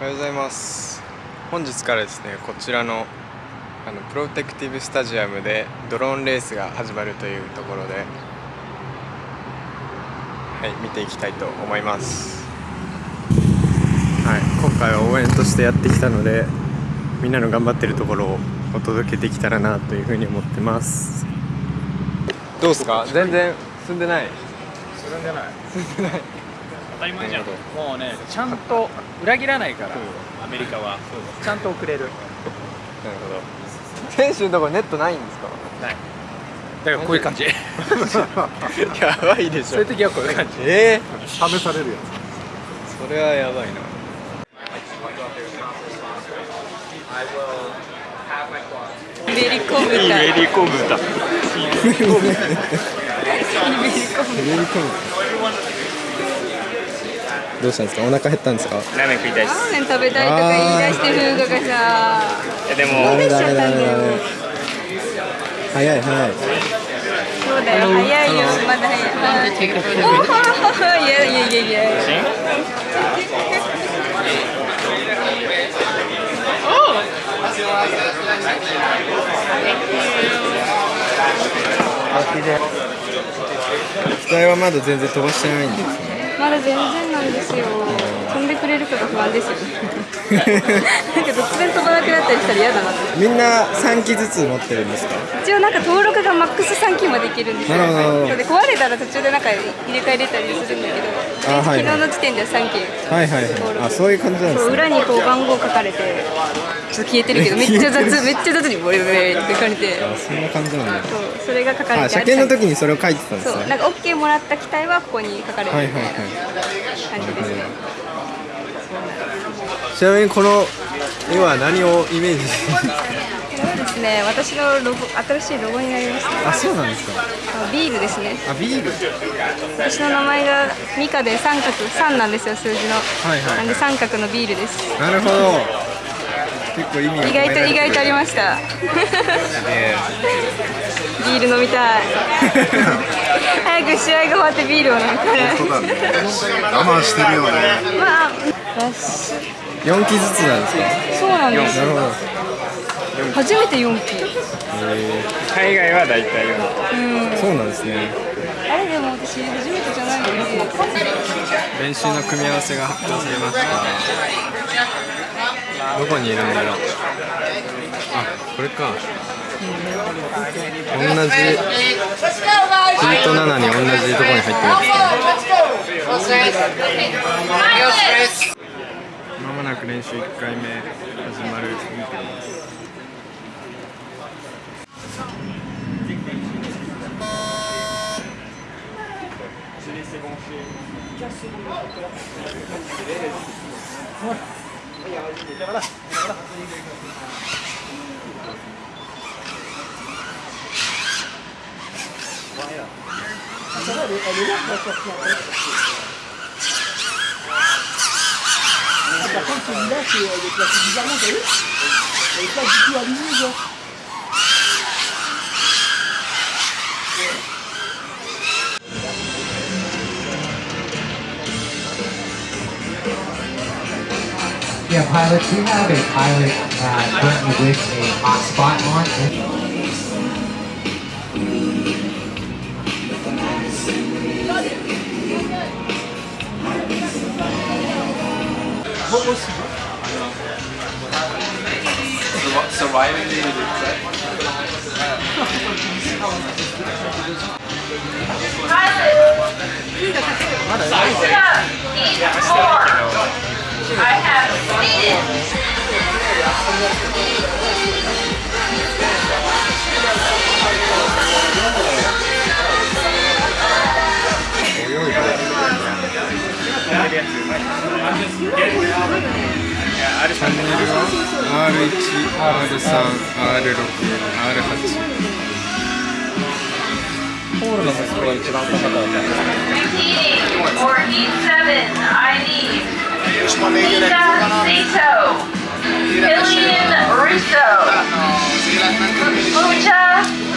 おはようございます。本日からですねこちらのあのプロテクティブスタジアムでドローンレースが始まるというところではい見ていきたいと思います。はい今回は応援としてやってきたのでみんなの頑張ってるところをお届けできたらなというふうに思ってます。どうですか？全然進んでない。進んでない。進んでない当たり前じゃん。もうねちゃんと裏切らないから。アメリカは。ちゃんと遅れる。なるほど。選手のところネットないんですか？ない。だからこういう感じ。やばいでしそういう時はこういう感じ。ええ試されるやそれはやばいな。めり込むだめり込むだめり込むどうしたんですか？お腹減ったんですか？ラーメン食いたいラーメン食べたいとか言い出して風雅がさでもダメダメダメダメ早い早いそうだよ。早いよまだ早いいやいやいやいや。機体はまだ全然飛ばしてないんですね。まだ全然なんですよ。飛んでくれるかが不安ですよ なんか突然飛ばなくなったりしたら嫌だなって。みんな3機ずつ持ってるんですか？一応なんか登録がマックス3機までいけるんですよ。で壊れたら途中でなんか入れ替えれたりするんだけどあはいはい。昨日の時点では3機はいはいはい。あそういう感じなんですね。裏にこう番号書かれてちょっと消えてるけど めっちゃ雑めっちゃ雑にボリボリって書かれて。あそんな感じなんだ。そうそれが書かれてあ車検の時にそれを書いてたんですね。そうなんか OK もらった機体はここに書かれて。はいはいはい感じですねちなみにこの絵は何をイメージしてるんですか？これはですね私のロゴ新しいロゴになりました。あそうなんですか。あビールですね。あビール。私の名前がミカで三角三なんですよ数字の、はいはいはい。なんで三角のビールです。なるほど。結構意味が意外と意外とありました。えビール飲みたい。早く試合が終わってビールを飲みたい。つそうだ。ね我慢してるよね。まあラッシュ4機ずつなんですか？そうなんです。初めて4期海外は大体うん。そうなんですね。あれでも私初めてじゃないので。練習の組み合わせが発表されました。どこにいるんだろう？あこれか同じヒート7に同じところに入ってるんですねまもなく練習1回目始まる。見てます ah, Par contre, celui-là, c'est euh, placé bizarrement, t'as vu Elle est pas du tout alignée, genre. Yeah, pilots, we have a pilot uh, currently with a hotspot on. possible. No. Surviving the I have seen it. seated. チャンネルは R1、R3、R6、R8 47, ID. Nina Sato. Killian Russo. Mucha Kamizika and Bar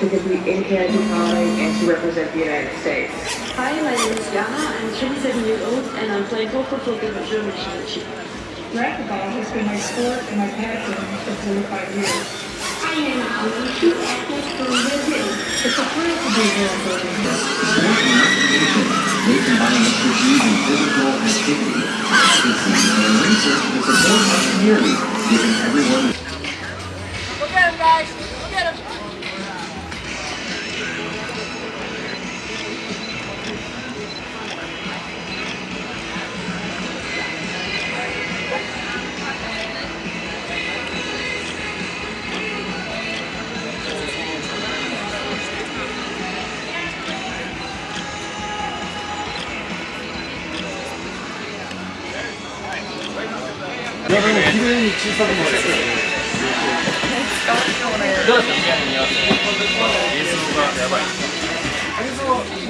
to compete in candy calling and to represent the United States. Hi, my name is Yana. I'm 27 years old and I'm playing Coco for the German championship. Racquetball has been my sport and my passion for 25 years. I am a two athletes from Brazil. It's a thrill to be here in Birmingham. They combine expertise in physical activity, advocacy, and research to support our community, giving everyone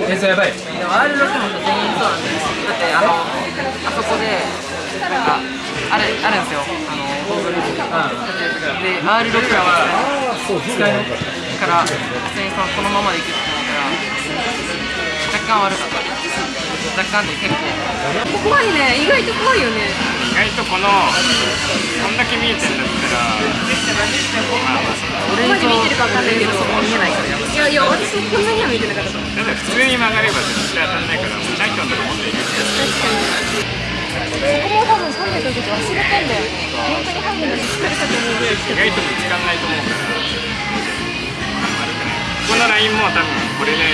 演奏やばい R6 も全員そうなんですだってあのあそこでなんかあれあるんですよあのゴーグルで R6 は使えないから普通にそのこのままでいくってなったら若干悪かった若干で結構怖いね意外と怖いよね外とこのこんだけ見えてんだったらまあまあそどこまで見えてるかわかんないけど見えないから。いいやいや私もこんなには見えてなかったと思う。だって普通に。曲がれば絶対当たんないからライトのとこ持っていくそこも多分300の時忘れてんだよね本当にハンデのしっかと思うぐら。い意外と見つかんないと思うから。このラインも多分これで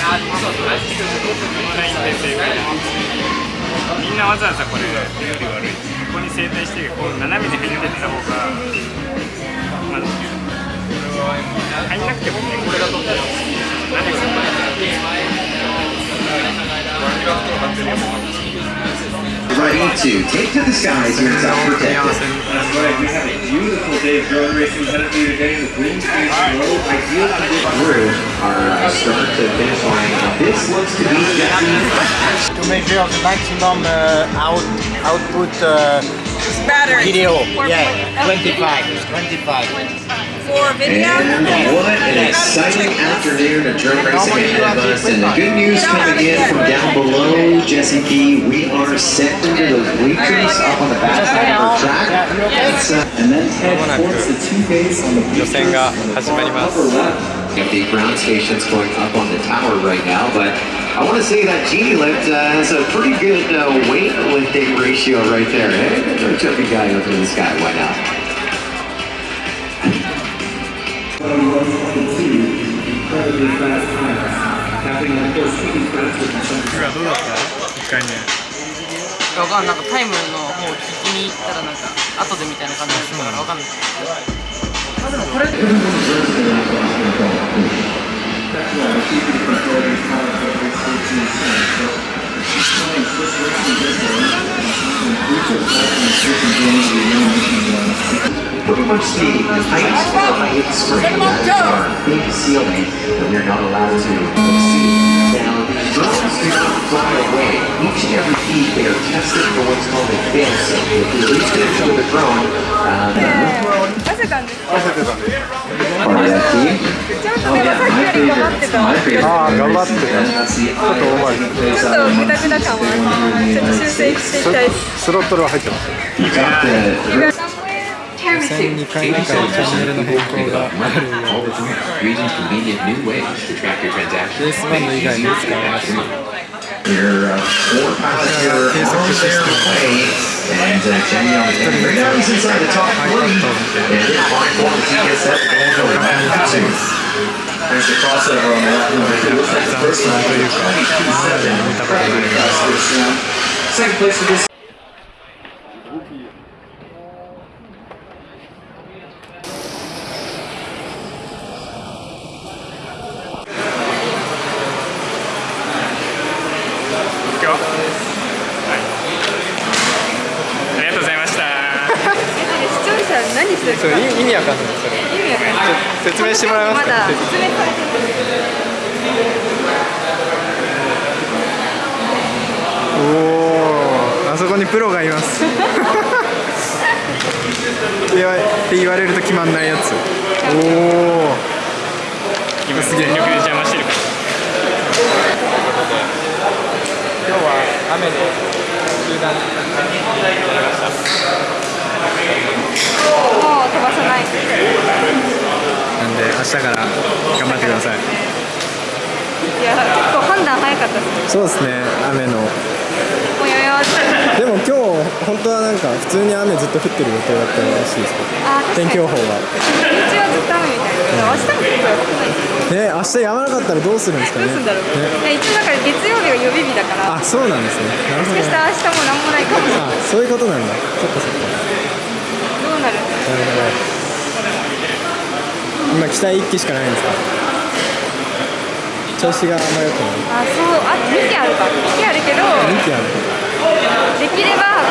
このラインで成功みんなわざわざこれ悪い。ここに整体してこう斜めに入ってった方がまだ入んなくてもねこれが撮ってるの何でこれ。は start to finish line. This looks to be Jesse. To measure the maximum uh, out, output uh, video. Yeah, 25. 25. 25 for video. And what an exciting afternoon of drone racing ahead of us. And the good news coming in from down below, Jesse P. We are set under those bleachers up on the back side of our track. Uh, and then head towards the two base on the bleachers on the upper left. ります The ground station's going up on the tower right now, but I want to say that Genie Lift uh, has a pretty good uh, weight lifting ratio right there. Hey, throw a chubby guy up in the sky, why not? Incredibly fast times. Capping on course speed faster than some どうだった1回目わかんないなんかタイムの方を聞きに行ったらなんか後でみたいな感じだったからわかんないあでもこれ Pretty much the height of the screen has our big ceiling that we're not allowed to exceed. Now, スロットルは入ってます。予選2回目からチャンネルの変更があるよ all the regions convenient new ways to track your ベー transactions. スバンド以外に使わなくて Your uh, four pilots here on their way, and uh, Jenny on the end. Right now he's inside the top three, and it's fine for him as he gets that ball going back to There's a crossover on the lap number two. Looks like the first one. というか今までに見たことない Second place for this 今日はいありがとうございました視聴者そう意味わかんないそれ意味わかんない説明してもらえますかまだ説明されておおあそこにプロがいますって言われると決まんないやつおお今全力で邪魔してるから。今日は雨で中断もう飛ばさないなんで明日から頑張ってくださいいや結構判断早かったですそうですね雨のもうやめますでも今日本当はなんか普通に雨ずっと降ってる予定だったらしいですあ天気予報が日中はずっと雨みたいな明日も結構やばくないですかね明日やまなかったらどうするんですかねどうするんだろう、ね一応だから月曜日が予備日だからあそうなんですねなるほどもしかした明日も何もないかもしれないそういうことなんだそっかそっかどうなるなるほど今期待1機しかないんですか？調子があんま良くない。あそうあ2機あるか。2機あるけど2機ある。できれば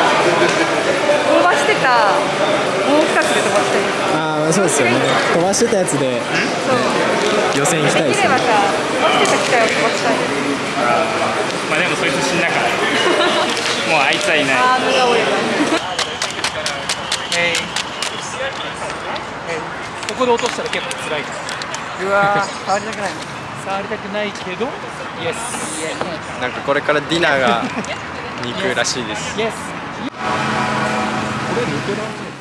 オーバーしてたもう2つで飛ばしたいああそうですよね。飛ばしてたやつで、ね、予選行きたいですね。できればさ飛ばしてた機械を飛ばしたい。まあでもそいつ死んだから。もうあいつはいない。あー無が折れたここで落としたら結構辛いからうわー触りたくない。触りたくないけど。イエスなんかこれからディナーがに行くらしいです。イエスこれ抜けられない